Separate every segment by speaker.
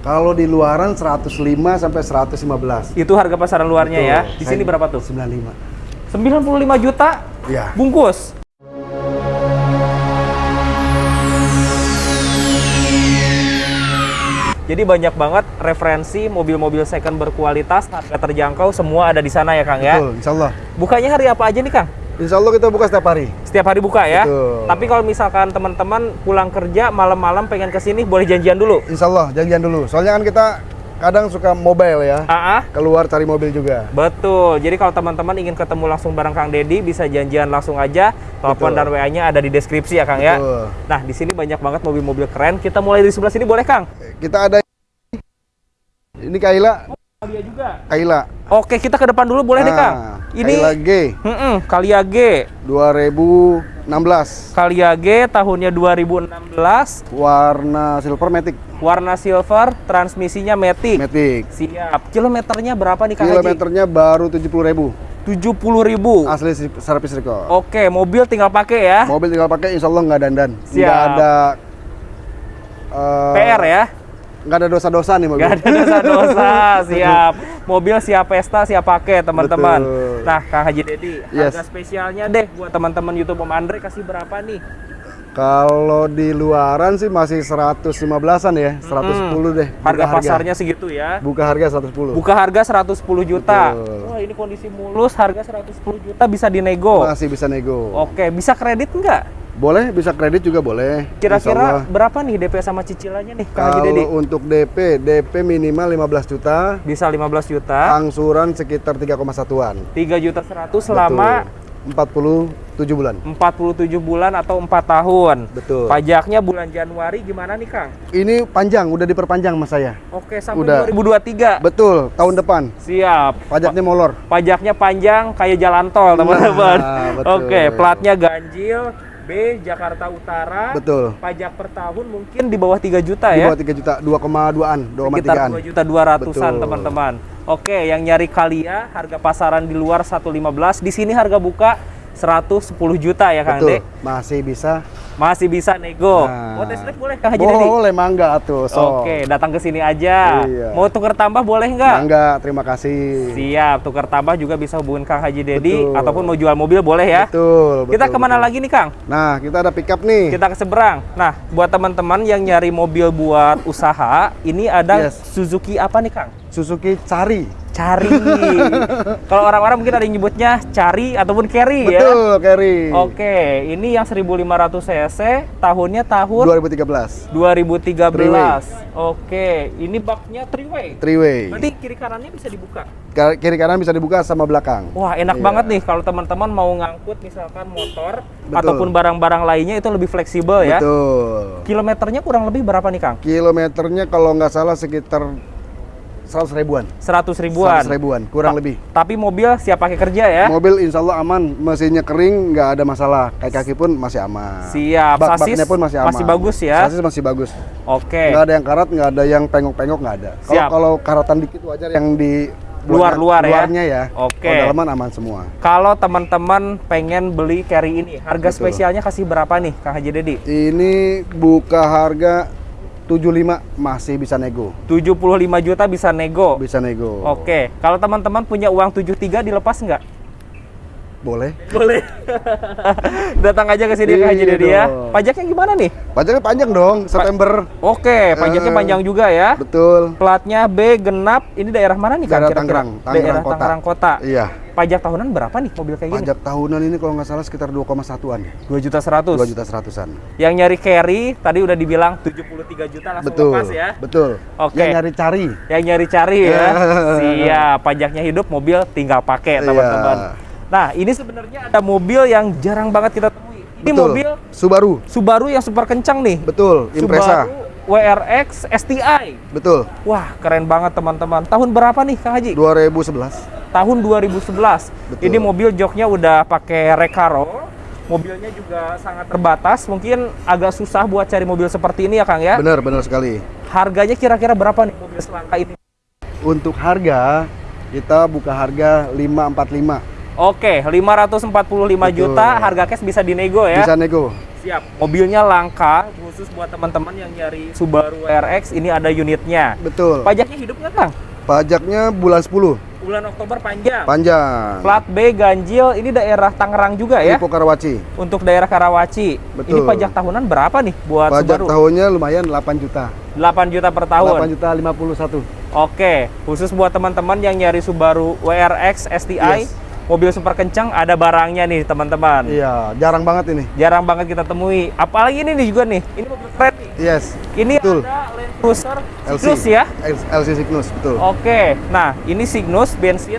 Speaker 1: Kalau di luaran 105 sampai 115.
Speaker 2: Itu harga pasaran luarnya ya.
Speaker 1: Betul.
Speaker 2: Di sini berapa tuh?
Speaker 1: 95.
Speaker 2: 95 juta
Speaker 1: Iya.
Speaker 2: bungkus. Jadi banyak banget referensi mobil-mobil second berkualitas, harga terjangkau, semua ada di sana ya Kang ya.
Speaker 1: Betul, insya Allah.
Speaker 2: Bukanya hari apa aja nih Kang?
Speaker 1: Insya Allah kita buka setiap hari.
Speaker 2: Setiap hari buka ya.
Speaker 1: Betul.
Speaker 2: Tapi kalau misalkan teman-teman pulang kerja malam-malam pengen ke sini boleh janjian dulu.
Speaker 1: Insya Allah, janjian dulu. Soalnya kan kita kadang suka mobile ya.
Speaker 2: Ah, ah.
Speaker 1: Keluar cari mobil juga.
Speaker 2: Betul. Jadi kalau teman-teman ingin ketemu langsung bareng Kang Dedi, bisa janjian langsung aja. Telepon dan WA-nya ada di deskripsi ya Kang ya.
Speaker 1: Betul.
Speaker 2: Nah, di sini banyak banget mobil-mobil keren. Kita mulai dari sebelah sini boleh Kang?
Speaker 1: Kita ada ini Kaila,
Speaker 2: Kalia juga.
Speaker 1: Kaila.
Speaker 2: Oke, kita ke depan dulu boleh deh Kang.
Speaker 1: Nah,
Speaker 2: Ini
Speaker 1: Kaila G
Speaker 2: Mm-mm, Kalia G.
Speaker 1: 2016.
Speaker 2: Kalia G tahunnya 2016,
Speaker 1: Warna silver matic.
Speaker 2: warna silver, transmisinya matic.
Speaker 1: Matic.
Speaker 2: Siap. Kilometernya berapa nih Kang Haji?
Speaker 1: Kilometernya baru 70.000.
Speaker 2: 70 ribu.
Speaker 1: Asli servis record.
Speaker 2: Oke, mobil tinggal pakai ya.
Speaker 1: Mobil tinggal pakai insya Allah nggak dandan.
Speaker 2: Siap.
Speaker 1: Nggak ada eh,
Speaker 2: PR ya.
Speaker 1: Nggak ada dosa-dosa nih mobil.
Speaker 2: Gak ada dosa-dosa, siap. Mobil siap pesta, siap pakai teman-teman. Nah, Kang Haji Dedi,
Speaker 1: Yes.
Speaker 2: harga spesialnya deh buat teman-teman YouTube Om Andre kasih berapa nih?
Speaker 1: Kalau di luaran sih masih 115-an ya, 110 deh. Buka
Speaker 2: Harga pasarnya segitu ya.
Speaker 1: Buka harga 110.
Speaker 2: Buka harga 110 juta.
Speaker 1: Betul.
Speaker 2: Wah, ini kondisi mulus, harga 110 juta bisa dinego.
Speaker 1: Masih bisa nego.
Speaker 2: Oke, bisa kredit nggak?
Speaker 1: Boleh, bisa kredit juga boleh.
Speaker 2: Kira-kira berapa nih DP sama cicilannya nih?
Speaker 1: Kalau untuk DP, DP minimal 15 juta,
Speaker 2: Bisa 15 juta,
Speaker 1: angsuran sekitar 3,1-an.
Speaker 2: 3 juta 100 selama
Speaker 1: Betul. 47 bulan.
Speaker 2: 47 bulan atau 4 tahun.
Speaker 1: Betul.
Speaker 2: Pajaknya bulan Januari gimana nih, Kang?
Speaker 1: Ini panjang, udah diperpanjang mas saya.
Speaker 2: Oke, sampai
Speaker 1: Udah.
Speaker 2: 2023.
Speaker 1: Betul, tahun depan.
Speaker 2: Siap.
Speaker 1: Pajaknya molor.
Speaker 2: Pajaknya panjang kayak jalan tol, teman-teman.
Speaker 1: Nah.
Speaker 2: Oke, platnya ganjil B Jakarta Utara.
Speaker 1: Betul.
Speaker 2: Pajak per tahun mungkin di bawah 3 juta
Speaker 1: Di
Speaker 2: ya.
Speaker 1: bawah 3 juta, 2,2-an, 2,3-an.
Speaker 2: Sekitar 2 juta 200-an,
Speaker 1: Betul.
Speaker 2: teman-teman. Oke, yang nyari Kalia harga pasaran di luar 115, di sini harga buka 110 juta ya Kang
Speaker 1: Betul,
Speaker 2: De.
Speaker 1: masih bisa.
Speaker 2: Masih bisa nego.
Speaker 1: Nah.
Speaker 2: Mau test drive boleh Kang Haji Dedi?
Speaker 1: Boleh, mangga atuh. So.
Speaker 2: Oke, datang ke sini aja.
Speaker 1: Iya.
Speaker 2: Mau tuker tambah boleh nggak?
Speaker 1: Mangga, terima kasih.
Speaker 2: Siap, tukar tambah juga bisa hubungin Kang Haji Dedi
Speaker 1: Betul.
Speaker 2: ataupun mau jual mobil boleh ya.
Speaker 1: Betul,
Speaker 2: Kita
Speaker 1: betul,
Speaker 2: ke mana
Speaker 1: betul.
Speaker 2: lagi nih Kang?
Speaker 1: Nah, kita ada pickup nih.
Speaker 2: Kita ke seberang. Nah, buat teman-teman yang nyari mobil buat usaha, ini ada
Speaker 1: Yes.
Speaker 2: Suzuki apa nih Kang?
Speaker 1: Suzuki Cari.
Speaker 2: Cari. Kalau orang-orang mungkin ada yang nyebutnya Cari ataupun Carry ya.
Speaker 1: Betul, Kerry.
Speaker 2: Oke, ini yang 1500 cc, tahunnya tahun
Speaker 1: 2013.
Speaker 2: 2013.
Speaker 1: Three-way.
Speaker 2: Oke, ini baknya three way.
Speaker 1: Three way.
Speaker 2: Berarti kiri kanannya bisa dibuka.
Speaker 1: Ka- Kiri kanan bisa dibuka sama belakang.
Speaker 2: Wah, enak
Speaker 1: Iya.
Speaker 2: banget nih kalau teman-teman mau ngangkut misalkan motor
Speaker 1: Betul.
Speaker 2: ataupun barang-barang lainnya itu lebih fleksibel ya.
Speaker 1: Betul.
Speaker 2: Kilometernya kurang lebih berapa nih, Kang?
Speaker 1: Kilometernya kalau nggak salah sekitar 100 ribuan.
Speaker 2: 100 ribuan.
Speaker 1: 100 ribuan, kurang lebih.
Speaker 2: Tapi mobil siap pakai kerja ya.
Speaker 1: Mobil insya Allah aman, mesinnya kering, nggak ada masalah. Kaki-kaki pun masih aman.
Speaker 2: Siap.
Speaker 1: Bak-
Speaker 2: Sasis
Speaker 1: baknya pun masih aman.
Speaker 2: bagus ya.
Speaker 1: Sasis masih bagus.
Speaker 2: Oke.
Speaker 1: Nggak ada yang karat, nggak ada yang pengok-pengok, nggak ada. Kalau kalau karatan dikit wajar yang di
Speaker 2: Luar-luar ya?
Speaker 1: luarnya ya.
Speaker 2: Oke.
Speaker 1: Kalau dalaman aman semua.
Speaker 2: Kalau teman-teman pengen beli carry ini, harga
Speaker 1: Betul.
Speaker 2: spesialnya kasih berapa nih, Kang Haji Dedi?
Speaker 1: Ini buka harga 75 masih bisa nego.
Speaker 2: 75 juta bisa nego.
Speaker 1: Bisa nego.
Speaker 2: Oke. Kalau teman-teman punya uang 73 dilepas nggak?
Speaker 1: Boleh.
Speaker 2: Boleh. Datang aja ke sini Kang Haji
Speaker 1: Iya
Speaker 2: Dedi ya. Pajaknya gimana nih?
Speaker 1: Pajaknya panjang dong, September.
Speaker 2: Oke, pajaknya
Speaker 1: Eh,
Speaker 2: panjang juga ya.
Speaker 1: Betul.
Speaker 2: Platnya B genap. Ini daerah mana nih Kang?
Speaker 1: Daerah? Tangerang, Tangerang
Speaker 2: daerah
Speaker 1: Kota.
Speaker 2: Tangerang Kota.
Speaker 1: Iya.
Speaker 2: Pajak tahunan berapa nih mobil kayak gini?
Speaker 1: Pajak tahunan ini kalau nggak salah sekitar 2,1-an.
Speaker 2: 2 juta 100.
Speaker 1: 2 juta seratusan.
Speaker 2: Yang nyari carry tadi udah dibilang 73 juta langsung
Speaker 1: Betul.
Speaker 2: lepas ya.
Speaker 1: Betul.
Speaker 2: Oke.
Speaker 1: Yang nyari cari.
Speaker 2: Yang nyari cari ya. Siap, pajaknya hidup, mobil tinggal pakai
Speaker 1: Iya.
Speaker 2: Nah, ini sebenarnya ada mobil yang jarang banget kita temui. Ini
Speaker 1: Betul.
Speaker 2: mobil
Speaker 1: Subaru.
Speaker 2: Subaru yang super kencang nih.
Speaker 1: Betul. Impresa.
Speaker 2: Subaru WRX STI.
Speaker 1: Betul.
Speaker 2: Wah, keren banget teman-teman. Tahun berapa nih Kang Haji?
Speaker 1: 2011.
Speaker 2: Tahun 2011.
Speaker 1: Betul.
Speaker 2: Ini mobil joknya udah pakai Recaro. Mobilnya juga sangat terbatas. Mungkin agak susah buat cari mobil seperti ini ya Kang ya.
Speaker 1: Benar, benar sekali.
Speaker 2: Harganya kira-kira berapa nih mobil selangka ini?
Speaker 1: Untuk harga kita buka harga 545.
Speaker 2: Oke, 545
Speaker 1: Betul.
Speaker 2: juta harga cash bisa dinego ya.
Speaker 1: Bisa nego.
Speaker 2: Siap. Mobilnya langka, khusus buat teman-teman yang nyari Subaru WRX, ini ada unitnya.
Speaker 1: Betul.
Speaker 2: Pajaknya hidup nggak, Kang?
Speaker 1: Pajaknya bulan 10.
Speaker 2: Bulan Oktober panjang.
Speaker 1: Panjang.
Speaker 2: Plat B ganjil, ini daerah Tangerang juga ya?
Speaker 1: Tipe Karawaci.
Speaker 2: Untuk daerah Karawaci.
Speaker 1: Betul.
Speaker 2: Ini pajak tahunan berapa nih buat
Speaker 1: Pajak
Speaker 2: Subaru?
Speaker 1: tahunnya lumayan 8 juta.
Speaker 2: 8 juta per tahun.
Speaker 1: 8 juta 51.
Speaker 2: Oke, khusus buat teman-teman yang nyari Subaru WRX STI,
Speaker 1: Yes.
Speaker 2: Mobil super kencang, ada barangnya nih teman-teman.
Speaker 1: Iya, jarang banget ini.
Speaker 2: Jarang banget kita temui. Apalagi ini nih juga nih, ini mobil keren nih.
Speaker 1: Yes.
Speaker 2: Ini
Speaker 1: Betul.
Speaker 2: ada Land Cruiser
Speaker 1: LC.
Speaker 2: Cygnus ya.
Speaker 1: LC Cygnus, betul.
Speaker 2: Oke, nah ini Cygnus bensin.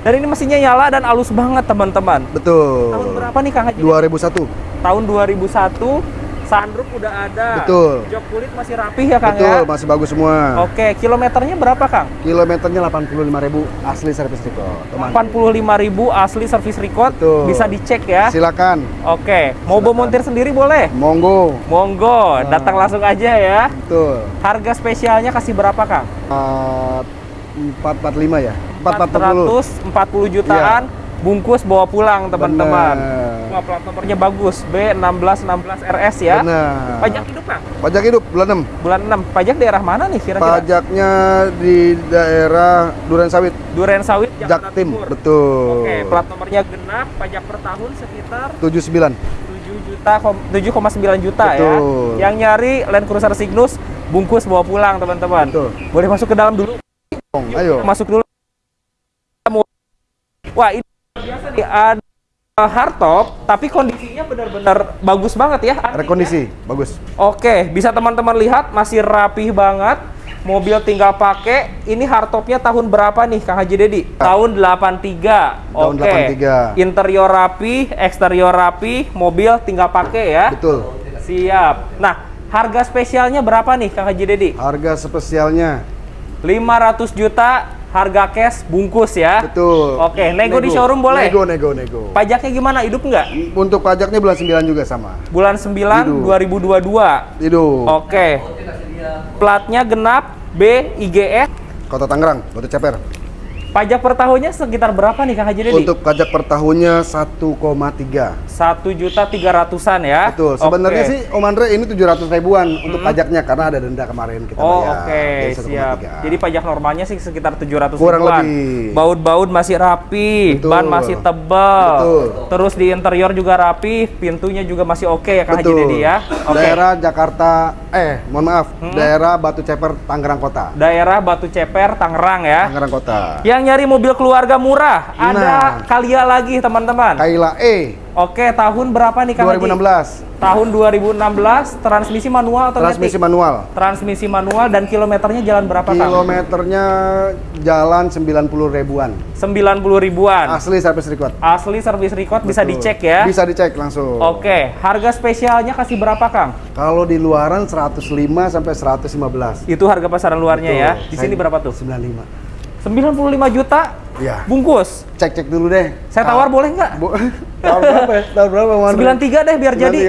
Speaker 2: Dan ini mesinnya nyala dan halus banget teman-teman.
Speaker 1: Betul.
Speaker 2: Tahun berapa nih Kang Haji?
Speaker 1: 2001.
Speaker 2: Tahun 2001, sunroof udah ada.
Speaker 1: Betul.
Speaker 2: Jok kulit masih rapih ya Kang
Speaker 1: Betul,
Speaker 2: ya?
Speaker 1: masih bagus semua.
Speaker 2: Oke, kilometernya berapa Kang?
Speaker 1: Kilometernya 85.000 asli servis record. Teman.
Speaker 2: 85.000 asli servis record
Speaker 1: Betul.
Speaker 2: bisa dicek ya.
Speaker 1: Silakan.
Speaker 2: Oke, mau bawa montir sendiri boleh?
Speaker 1: Monggo.
Speaker 2: Monggo,
Speaker 1: Nah.
Speaker 2: datang langsung aja ya.
Speaker 1: Betul.
Speaker 2: Harga spesialnya kasih berapa, Kang?
Speaker 1: Uh, 445 ya? 440.
Speaker 2: 440 jutaan, bungkus bawa pulang, teman-teman. Wah, plat nomornya bagus, B1616 RS ya.
Speaker 1: Benar.
Speaker 2: Pajak hidup, Kang?
Speaker 1: Pajak hidup bulan 6.
Speaker 2: Bulan 6. Pajak daerah mana nih kira-kira?
Speaker 1: Pajaknya di daerah Duren Sawit,
Speaker 2: Duren Sawit, Jakarta
Speaker 1: Jaktim.
Speaker 2: Timur.
Speaker 1: Betul.
Speaker 2: Oke, plat nomornya genap, pajak per tahun sekitar
Speaker 1: 79.
Speaker 2: 7 juta, kom- 7,9 juta ya.
Speaker 1: Betul.
Speaker 2: Yang nyari Land Cruiser Cygnus bungkus bawa pulang teman-teman. Boleh masuk ke dalam dulu.
Speaker 1: Ayo.
Speaker 2: Masuk dulu. Wah ini ada hardtop, tapi kondisinya benar-benar bagus banget ya.
Speaker 1: Rekondisi, bagus.
Speaker 2: ya. Oke, bisa teman-teman lihat masih rapih banget. Mobil tinggal pakai. Ini hardtopnya tahun berapa nih Kang Haji Dedi? Tahun 83.
Speaker 1: Tahun
Speaker 2: Oke.
Speaker 1: 83.
Speaker 2: Interior rapi, eksterior rapi, mobil tinggal pakai ya.
Speaker 1: Betul.
Speaker 2: Siap. Nah, harga spesialnya berapa nih Kang Haji Dedi?
Speaker 1: Harga spesialnya
Speaker 2: 500 juta harga cash bungkus ya.
Speaker 1: betul.
Speaker 2: Oke, nego di showroom boleh?
Speaker 1: Nego, nego, nego.
Speaker 2: Pajaknya gimana? Hidup nggak?
Speaker 1: Untuk pajaknya bulan 9 juga sama.
Speaker 2: Bulan 9
Speaker 1: Hidup.
Speaker 2: 2022.
Speaker 1: Hidup.
Speaker 2: Oke. Platnya genap B IGS.
Speaker 1: Kota Tangerang, Batu Ceper.
Speaker 2: Pajak per tahunnya sekitar berapa nih Kang Haji Dedi?
Speaker 1: Untuk pajak per tahunnya 1,3.
Speaker 2: satu juta tiga ratusan ya.
Speaker 1: Betul. Sebenarnya
Speaker 2: Oke.
Speaker 1: sih Om Andre ini 700 ribuan untuk pajaknya karena ada denda kemarin kita
Speaker 2: Oh
Speaker 1: bayar.
Speaker 2: oke
Speaker 1: Jadi
Speaker 2: siap.
Speaker 1: 1,3.
Speaker 2: Jadi pajak normalnya sih sekitar 700
Speaker 1: Kurang
Speaker 2: ribuan.
Speaker 1: lebih.
Speaker 2: Baut-baut masih rapi,
Speaker 1: Betul.
Speaker 2: ban masih tebal.
Speaker 1: Betul.
Speaker 2: Terus di interior juga rapi, pintunya juga masih oke ya Kang Haji
Speaker 1: Betul.
Speaker 2: Dedi ya. Oke.
Speaker 1: Daerah Jakarta, eh mohon maaf, daerah Batu Ceper, Tangerang Kota.
Speaker 2: Daerah Batu Ceper, Tangerang ya.
Speaker 1: Tangerang Kota.
Speaker 2: Yang nyari mobil keluarga murah, ada
Speaker 1: Nah.
Speaker 2: Kalia lagi teman-teman.
Speaker 1: Kaila E
Speaker 2: Oke, tahun berapa nih Kang Haji?
Speaker 1: 2016.
Speaker 2: Tahun 2016, transmisi manual atau
Speaker 1: Transmisi
Speaker 2: matic?
Speaker 1: manual.
Speaker 2: Transmisi manual dan kilometernya jalan berapa Kang?
Speaker 1: Kilometernya jalan 90 ribuan.
Speaker 2: 90 ribuan.
Speaker 1: Asli servis record.
Speaker 2: Asli service record bisa
Speaker 1: Betul.
Speaker 2: dicek ya.
Speaker 1: Bisa dicek langsung.
Speaker 2: Oke, harga spesialnya kasih berapa Kang?
Speaker 1: Kalau di luaran 105 sampai 115.
Speaker 2: Itu harga pasaran luarnya
Speaker 1: Betul.
Speaker 2: ya. Di sini berapa tuh?
Speaker 1: 95.
Speaker 2: 95 juta
Speaker 1: Iya.
Speaker 2: bungkus.
Speaker 1: Cek-cek dulu deh.
Speaker 2: Saya tawar boleh nggak?
Speaker 1: Bo- Tahun berapa ya? Tahun berapa, Andre?
Speaker 2: 93 deh biar jadi.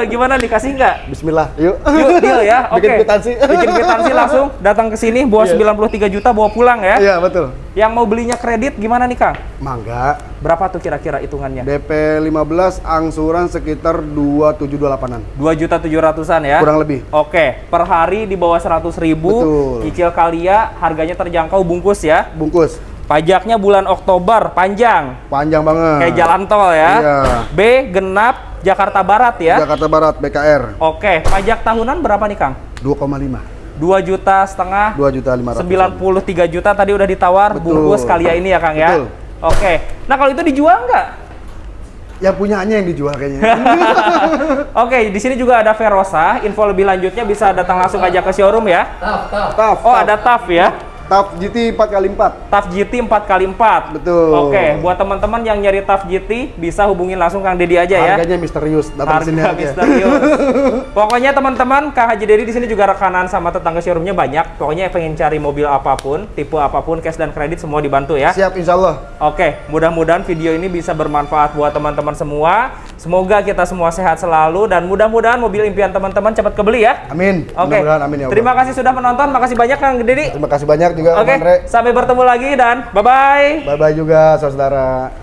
Speaker 1: 93.
Speaker 2: Gimana dikasih nggak?
Speaker 1: Bismillah, yuk.
Speaker 2: Yuk deal ya. Oke.
Speaker 1: Bikin kwitansi.
Speaker 2: Bikin kwitansi langsung datang ke sini bawa
Speaker 1: Iya.
Speaker 2: 93 juta bawa pulang ya.
Speaker 1: Iya, betul.
Speaker 2: Yang mau belinya kredit gimana nih Kang?
Speaker 1: Mangga.
Speaker 2: Berapa tuh kira-kira hitungannya?
Speaker 1: DP 15 angsuran sekitar 2728-an.
Speaker 2: 2 juta 700-an ya.
Speaker 1: Kurang lebih.
Speaker 2: Oke, per hari di bawah 100 ribu,
Speaker 1: Betul.
Speaker 2: cicil Kalia, harganya terjangkau bungkus ya.
Speaker 1: Bungkus.
Speaker 2: Pajaknya bulan Oktober, panjang,
Speaker 1: Panjang banget.
Speaker 2: kayak jalan tol ya.
Speaker 1: Iya.
Speaker 2: B, genap, Jakarta Barat ya.
Speaker 1: Jakarta Barat BKR
Speaker 2: Oke, pajak tahunan berapa nih Kang?
Speaker 1: 2,5.
Speaker 2: 2 juta setengah,
Speaker 1: 2 juta 500.
Speaker 2: 93 juta tadi udah ditawar,
Speaker 1: Betul.
Speaker 2: bungkus Kalia ini ya Kang ya.
Speaker 1: Betul.
Speaker 2: Oke, nah kalau itu dijual nggak?
Speaker 1: Yang punyanya yang dijual kayaknya.
Speaker 2: Oke, di sini juga ada Verosa. Info lebih lanjutnya bisa datang langsung aja ke showroom ya.
Speaker 1: TAF.
Speaker 2: Oh, ada TAF ya.
Speaker 1: TAF GT 4x4.
Speaker 2: TAF GT 4x4.
Speaker 1: Betul.
Speaker 2: Oke, buat teman-teman yang nyari TAF GT bisa hubungin langsung Kang Dedi aja ya.
Speaker 1: Harganya misterius. Datang sini
Speaker 2: Harga
Speaker 1: aja.
Speaker 2: misterius. Pokoknya teman-teman, Kak Haji Dedi di sini juga rekanan sama tetangga showroomnya banyak. Pokoknya pengen cari mobil apa pun, tipe apa pun, cash dan kredit semua dibantu ya.
Speaker 1: Siap insya Allah.
Speaker 2: Oke, mudah-mudahan video ini bisa bermanfaat buat teman-teman semua. Semoga kita semua sehat selalu dan mudah-mudahan mobil impian teman-teman cepat kebeli ya.
Speaker 1: Amin.
Speaker 2: Oke.
Speaker 1: Mudah-mudahan amin ya Allah.
Speaker 2: Terima kasih sudah menonton. Makasih banyak Kang Dedi.
Speaker 1: Terima kasih banyak juga
Speaker 2: Oke,
Speaker 1: Andre.
Speaker 2: sampai bertemu lagi dan bye-bye.
Speaker 1: Bye-bye juga saudara.